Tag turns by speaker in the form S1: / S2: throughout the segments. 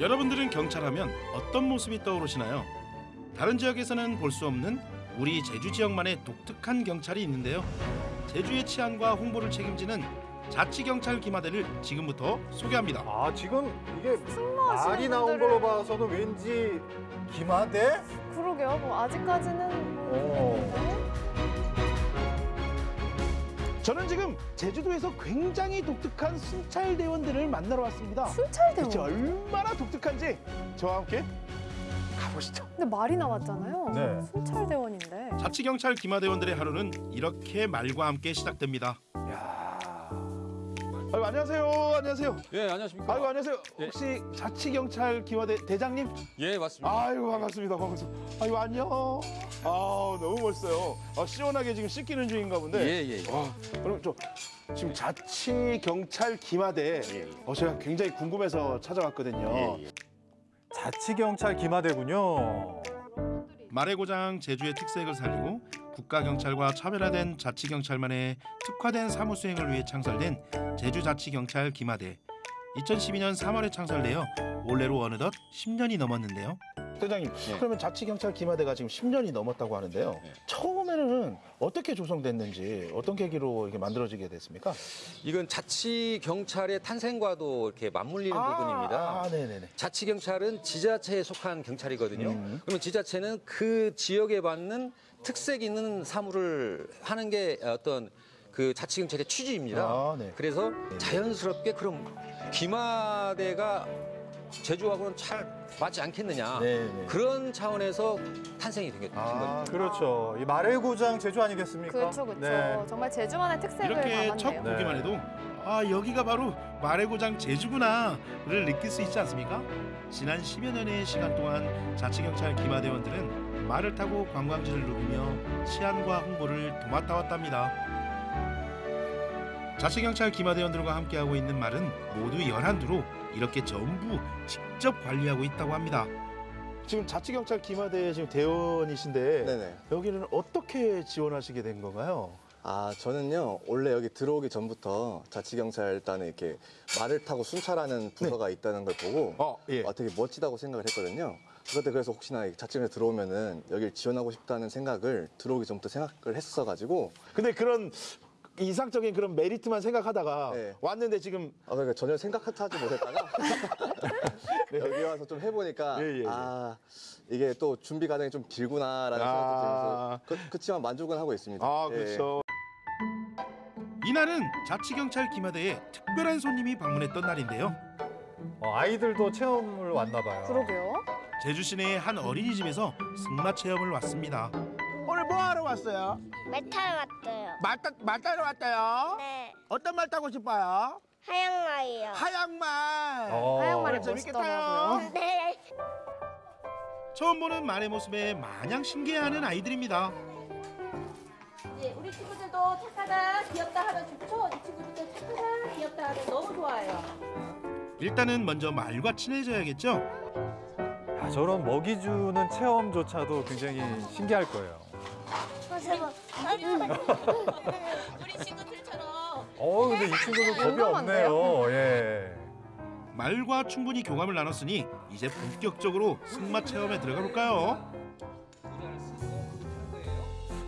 S1: 여러분들은 경찰하면 어떤 모습이 떠오르시나요? 다른 지역에서는 볼 수 없는 우리 제주 지역만의 독특한 경찰이 있는데요. 제주의 치안과 홍보를 책임지는 자치경찰 기마대를 지금부터 소개합니다.
S2: 아 지금 이게 말이 나온
S3: 분들은
S2: 걸로 봐서는 왠지 기마대?
S3: 그러게요. 뭐 아직까지는 뭐
S2: 어.
S4: 저는 지금 제주도에서 굉장히 독특한 순찰 대원들을 만나러 왔습니다.
S3: 순찰 대원.
S4: 얼마나 독특한지 저와 함께 가보시죠.
S3: 근데 말이 나왔잖아요.
S2: 네.
S3: 순찰 대원인데.
S1: 자치경찰 기마대원들의 하루는 이렇게 말과 함께 시작됩니다.
S4: 야. 아이고 안녕하세요. 안녕하세요.
S5: 예, 안녕하십니까.
S4: 아이고 안녕하세요.
S5: 예.
S4: 혹시 자치경찰 기마대 대장님?
S5: 예, 맞습니다.
S4: 아이고 반갑습니다. 반갑습니다. 아이고 안녕. 아 너무 멋있어요. 아, 시원하게 지금 씻기는 중인가 본데.
S5: 예, 예.
S4: 와, 그럼 저 지금 자치 경찰 기마대 어 제가 굉장히 궁금해서 찾아왔거든요.
S2: 자치경찰 기마대군요.
S1: 말의 고장 제주의 특색을 살리고 국가경찰과 차별화된 자치경찰만의 특화된 사무 수행을 위해 창설된 제주자치경찰 기마대. 2012년 3월에 창설되어 올해로 어느덧 10년이 넘었는데요.
S4: 대장님,
S5: 네.
S4: 그러면 자치경찰 기마대가 지금 10년이 넘었다고 하는데요.
S5: 네.
S4: 처음에는 어떻게 조성됐는지 어떤 계기로 이렇게 만들어지게 됐습니까?
S5: 이건 자치 경찰의 탄생과도 이렇게 맞물리는 부분입니다.
S4: 아, 네네네.
S5: 자치 경찰은 지자체에 속한 경찰이거든요.
S4: 음.
S5: 그러면 지자체는 그 지역에 맞는 특색 있는 사무를 하는 게 어떤 그 자치 경찰의 취지입니다.
S4: 아, 네.
S5: 그래서 자연스럽게 그럼 기마대가 제주하고는 잘 맞지 않겠느냐.
S4: 네네.
S5: 그런 차원에서 탄생이 된 게- 된
S4: 아,
S5: 겁니다.
S2: 그렇죠. 이 말의 고장 제주 아니겠습니까?
S3: 그렇죠, 그렇죠.
S2: 네.
S3: 정말 제주만의 특색을
S1: 이렇게 첫
S3: 담았네요.
S2: 네.
S1: 보기만 해도 아 여기가 바로 말의 고장 제주구나를 느낄 수 있지 않습니까? 지난 10여 년의 시간 동안 자치경찰 기마대원들은 말을 타고 관광지를 누비며 치안과 홍보를 도맡아 왔답니다. 자치경찰 기마대원들과 함께하고 있는 말은 모두 11두로 이렇게 전부 직접 관리하고 있다고 합니다.
S4: 지금 자치경찰 기마대 지금 대원이신데
S6: 네네.
S4: 여기는 어떻게 지원하시게 된 건가요?
S6: 아, 저는요, 원래 여기 들어오기 전부터 자치경찰단에 이렇게 말을 타고 순찰하는 부서가 있다는 걸 보고
S4: 어, 예.
S6: 아, 되게 멋지다고 생각을 했거든요. 그때 그래서 혹시나 이 자치경찰 들어오면은 여길 지원하고 싶다는 생각을 들어오기 전부터 생각을 했어가지고
S4: 근데 그런 이상적인 그런 메리트만 생각하다가
S6: 네.
S4: 왔는데 지금
S6: 아, 그러니까 전혀 생각하지 못했다가 여기 와서 좀 해보니까
S4: 예, 예, 예.
S6: 아, 이게 또 준비 과정이 좀 길구나라는
S4: 아.
S6: 생각도 들면서 그, 그치만 만족은 하고 있습니다.
S4: 아
S6: 예.
S4: 그렇죠.
S1: 이날은 자치경찰 기마대에 특별한 손님이 방문했던 날인데요.
S2: 어, 아이들도 체험을 왔나 봐요.
S3: 그러게요.
S1: 제주 시내의 한 어린이집에서 승마 체험을 왔습니다.
S7: 오늘 뭐 하러 왔어요?
S8: 말 타러 왔어요.
S7: 말, 타, 말 타러 왔어요?
S8: 네,
S7: 어떤 말 타고 싶어요?
S8: 하얀 말이요.
S7: 하얀 말.
S2: 어.
S3: 하얀말이
S7: 재밌겠다.
S3: 멋있더라고요.
S8: 네.
S1: 처음 보는 말의 모습에 마냥 신기해하는 아이들입니다.
S9: 예, 우리 친구들도 착하다, 귀엽다 하면 좋죠. 이 친구들도 착하다, 귀엽다 하면 너무 좋아요.
S1: 일단은 먼저 말과 친해져야겠죠.
S2: 야, 저런 먹이 주는 체험조차도 굉장히 신기할 거예요.
S9: 우리 친구들처럼
S2: 어, 근데 이 친구는 겁이
S3: 용감한데요?
S2: 없네요. 예.
S1: 말과 충분히 교감을 나눴으니 이제 본격적으로 승마 체험에 들어가 볼까요?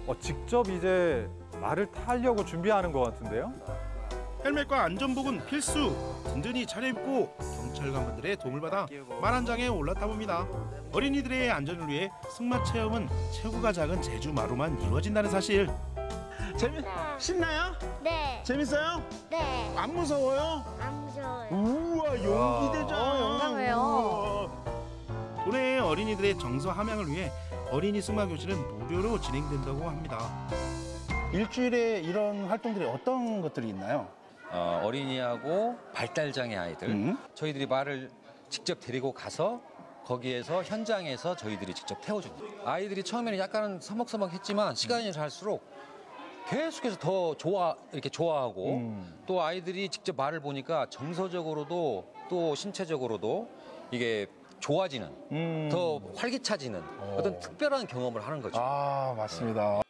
S2: 어, 직접 이제 말을 타려고 준비하는 것 같은데요?
S1: 헬멧과 안전복은 필수. 든든히 차려입고 경찰관분들의 도움을 받아 말한 장에 올라타 봅니다. 어린이들의 안전을 위해 승마 체험은 체구가 작은 제주 마루만 이루어진다는 사실.
S7: 재미, 신나요?
S8: 네,
S7: 재밌어요?
S8: 네.
S7: 안 무서워요?
S8: 안 무서워요.
S7: 우와, 용기대잖아.
S3: 어, 용감해요.
S1: 도내의 어린이들의 정서 함양을 위해 어린이 승마 교실은 무료로 진행된다고 합니다.
S4: 일주일에 이런 활동들이 어떤 것들이 있나요?
S10: 어, 어린이하고 발달장애 아이들
S4: 음.
S10: 저희들이 말을 직접 데리고 가서 거기에서 현장에서 저희들이 직접 태워줍니다. 아이들이 처음에는 약간은 서먹서먹했지만 시간이 갈수록 계속해서 더 좋아 이렇게 좋아하고
S4: 음.
S10: 또 아이들이 직접 말을 보니까 정서적으로도 또 신체적으로도 이게 좋아지는
S4: 음.
S10: 더 활기차지는 어떤 특별한 경험을 하는 거죠.
S4: 아 맞습니다.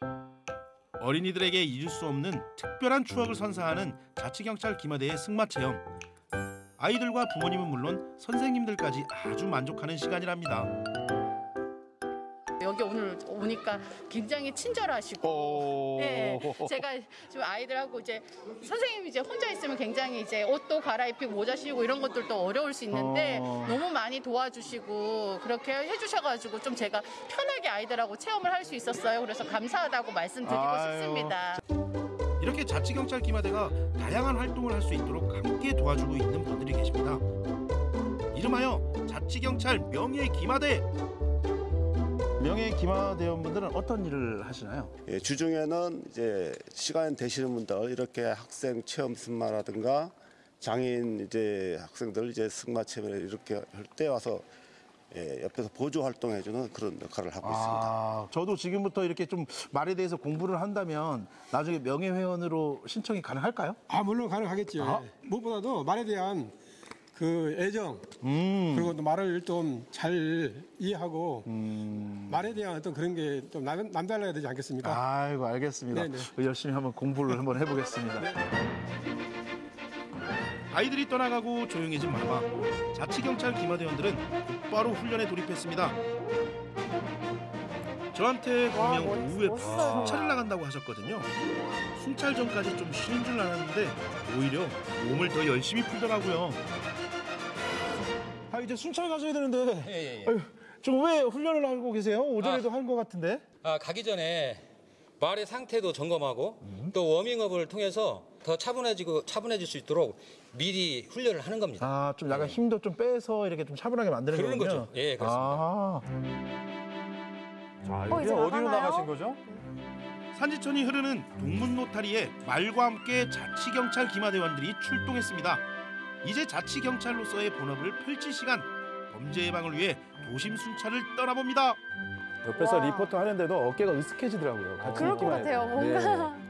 S1: 어린이들에게 잊을 수 없는 특별한 추억을 선사하는 자치경찰 기마대의 승마 체험. 아이들과 부모님은 물론 선생님들까지 아주 만족하는 시간이랍니다.
S11: 여기 오늘 오니까 굉장히 친절하시고
S4: 오.
S11: 네, 제가 지금 아이들하고 이제 선생님이 이제 혼자 있으면 굉장히 이제 옷도 갈아입히고 모자 씌우고 이런 것들도 어려울 수 있는데
S4: 어.
S11: 너무 많이 도와주시고 그렇게 해주셔가지고 좀 제가 편하게 아이들하고 체험을 할 수 있었어요. 그래서 감사하다고 말씀드리고
S4: 아유.
S11: 싶습니다.
S1: 이렇게 자치경찰 기마대가 다양한 활동을 할 수 있도록 함께 도와주고 있는 분들이 계십니다. 이름하여 자치경찰 명예 기마대.
S4: 명예 기마대원분들은 어떤 일을 하시나요?
S12: 예, 주중에는 이제 시간 되시는 분들 이렇게 학생 체험 승마라든가 장애인 이제 학생들 이제 승마 체험을 이렇게 할 때 와서 예, 옆에서 보조 활동해주는 그런 역할을 하고 있습니다.
S4: 아, 저도 지금부터 이렇게 좀 말에 대해서 공부를 한다면 나중에 명예회원으로 신청이 가능할까요?
S13: 아 물론 가능하겠죠.
S4: 아.
S13: 무엇보다도 말에 대한 그 애정
S4: 음.
S13: 그리고 또 말을 좀 잘 이해하고
S4: 음.
S13: 말에 대한 어떤 그런 게 좀 남달라야 되지 않겠습니까?
S4: 아이고 알겠습니다.
S13: 네네.
S4: 열심히 한번 공부를 한번 해보겠습니다.
S1: 아이들이 떠나가고 조용해진 마마. 자치경찰 기마대원들은 곧바로 훈련에 돌입했습니다. 저한테
S3: 와,
S1: 분명
S3: 멋-
S1: 오후에. 순찰을 나간다고 하셨거든요. 순찰 전까지 좀 쉬는 줄 알았는데 오히려 몸을 더 열심히 풀더라고요.
S4: 아 이제 순찰 가셔야 되는데
S10: 예, 예, 예.
S4: 좀왜 훈련을 하고 계세요? 오전에도 한것 같은데.
S10: 아, 가기 전에 말의 상태도 점검하고 또 워밍업을 통해서 더 차분해지고 차분해질 수 있도록 미리 훈련을 하는 겁니다.
S4: 아 좀 약간 힘도 좀 빼서 이렇게 좀 차분하게 만드는
S10: 그러는
S4: 거군요.
S10: 거죠. 예, 그렇습니다.
S4: 아,
S2: 자,
S3: 어,
S2: 이게
S3: 이제
S2: 어디로
S3: 나가나요?
S2: 나가신 거죠?
S1: 산지천이 흐르는 동문 노타리에 말과 함께 자치경찰 기마대원들이 출동했습니다. 이제 자치 경찰로서의 본업을 펼칠 시간. 범죄 예방을 위해 도심 순찰을 떠나봅니다.
S4: 옆에서
S3: 와.
S4: 리포터 하는데도 어깨가 으쓱해지더라고요. 같이
S3: 그럴 것. 같아요. 뭔가.
S4: 네.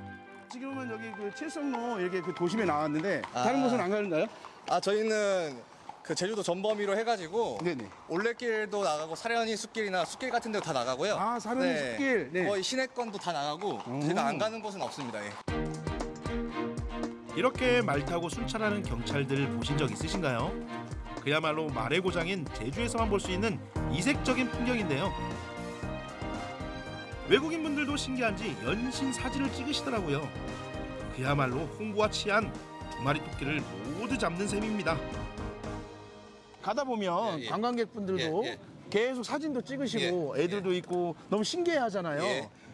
S7: 지금은 여기 그 칠성로 이렇게 그 도심에 나왔는데
S6: 아.
S7: 다른 곳은 안 가는가요?
S6: 아 저희는 그 제주도 전범위로 해가지고
S7: 네네.
S6: 올레길도 나가고 사려니 숲길이나 숲길 같은 데도 다 나가고요.
S7: 아, 사려니 숲길. 네.
S6: 거의 시내권도 다 나가고 제가 안 가는 곳은 없습니다. 예.
S1: 이렇게 말 타고 순찰하는 경찰들 보신 적 있으신가요? 그야말로 말의 고장인 제주에서만 볼 수 있는 이색적인 풍경인데요. 외국인 분들도 신기한지 연신 사진을 찍으시더라고요. 그야말로 홍구와 치안 두 마리 토끼를 모두 잡는 셈입니다.
S4: 가다 보면
S5: 예, 예.
S4: 관광객분들도
S5: 예, 예.
S4: 계속 사진도 찍으시고 애들도 있고 너무 신기해 하잖아요.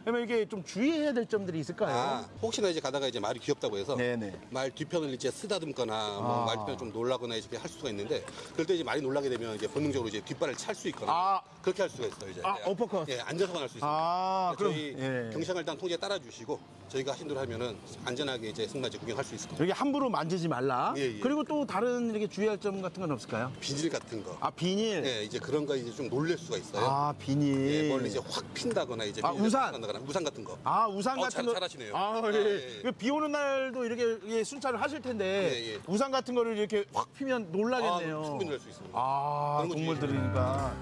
S5: 예.
S4: 그러면 이게 좀 주의해야 될 점들이 있을까요?
S5: 아, 혹시나 이제 가다가 이제 말이 귀엽다고 해서
S4: 네네.
S5: 말 뒤편을 이제 쓰다듬거나 뭐
S4: 아.
S5: 말 뒤편을 좀 놀라거나 이렇게 할 수가 있는데 그럴 때 이제 말이 놀라게 되면 이제 본능적으로 이제 뒷발을 찰 수 있거나
S4: 아.
S5: 그렇게 할 수가 있어요 이제
S4: 아, 어퍼컷.
S5: 예 앉아서만 할 수 있습니다.
S4: 아, 그럼
S5: 저희
S4: 예.
S5: 일단 통제 따라 주시고 저희가 하신 대로 하면은 안전하게 이제 승마제 구경할 수 있을 겁니다.
S4: 여기 함부로 만지지 말라.
S5: 예, 예.
S4: 그리고 또 다른 이렇게 주의할 점 같은 건 없을까요?
S5: 비닐 같은 거.
S4: 아 비닐.
S5: 예, 이제 그런 거 이제 좀 놀랄 수가 있어요.
S4: 아 비닐.
S5: 예, 멀리 이제 확 핀다거나 이제
S4: 아, 우산.
S5: 핀다거나 우산 같은 거.
S4: 아 우산
S5: 어,
S4: 같은
S5: 잘-
S4: 거.
S5: 잘하시네요.
S4: 아,
S5: 아,
S4: 예.
S5: 예, 예.
S4: 비 오는 날도 이렇게 예, 순찰을 하실 텐데
S5: 예, 예.
S4: 우산 같은 거를 이렇게 확 피면 놀라겠네요.
S5: 아, 충분히 놀랄 수 있습니다.
S4: 아, 동물들이니까.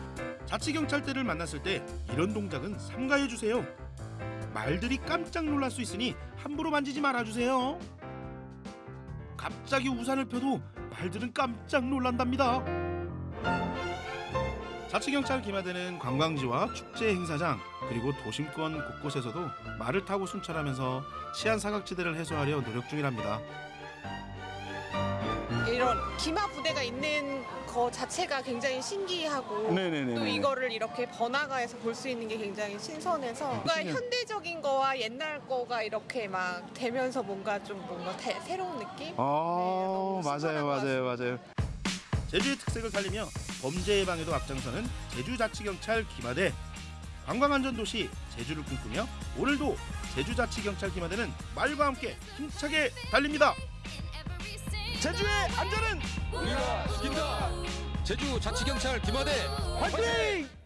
S1: 자치경찰대를 만났을 때 이런 동작은 삼가해 주세요. 말들이 깜짝 놀랄 수 있으니 함부로 만지지 말아 주세요. 갑자기 우산을 펴도 말들은 깜짝 놀란답니다. 자치경찰 기마대는 관광지와 축제 행사장 그리고 도심권 곳곳에서도 말을 타고 순찰하면서 치안 사각지대를 해소하려 노력 중이랍니다.
S9: 이런 기마 부대가 있는 거 자체가 굉장히 신기하고
S4: 네네네.
S9: 또 이거를 이렇게 번화가에서 볼 수 있는 게 굉장히 신선해서 뭔가. 현대적인 거와 옛날 거가 이렇게 막 되면서 뭔가 좀 뭔가 대- 새로운 느낌?
S4: 아
S9: 너무
S4: 맞아요 맞아요 맞아요.
S1: 제주의 특색을 살리며 범죄 예방에도 앞장서는 제주자치경찰 기마대 관광안전도시 제주를 꿈꾸며 오늘도 제주자치경찰 기마대는 말과 함께 힘차게 달립니다. 제주의 안전은
S10: 우리가 지킨다. 제주 자치경찰 김하대
S1: 화이팅!